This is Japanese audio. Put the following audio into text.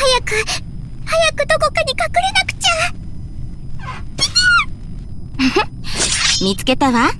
早く早くどこかに隠れなくちゃ。見つけたわ。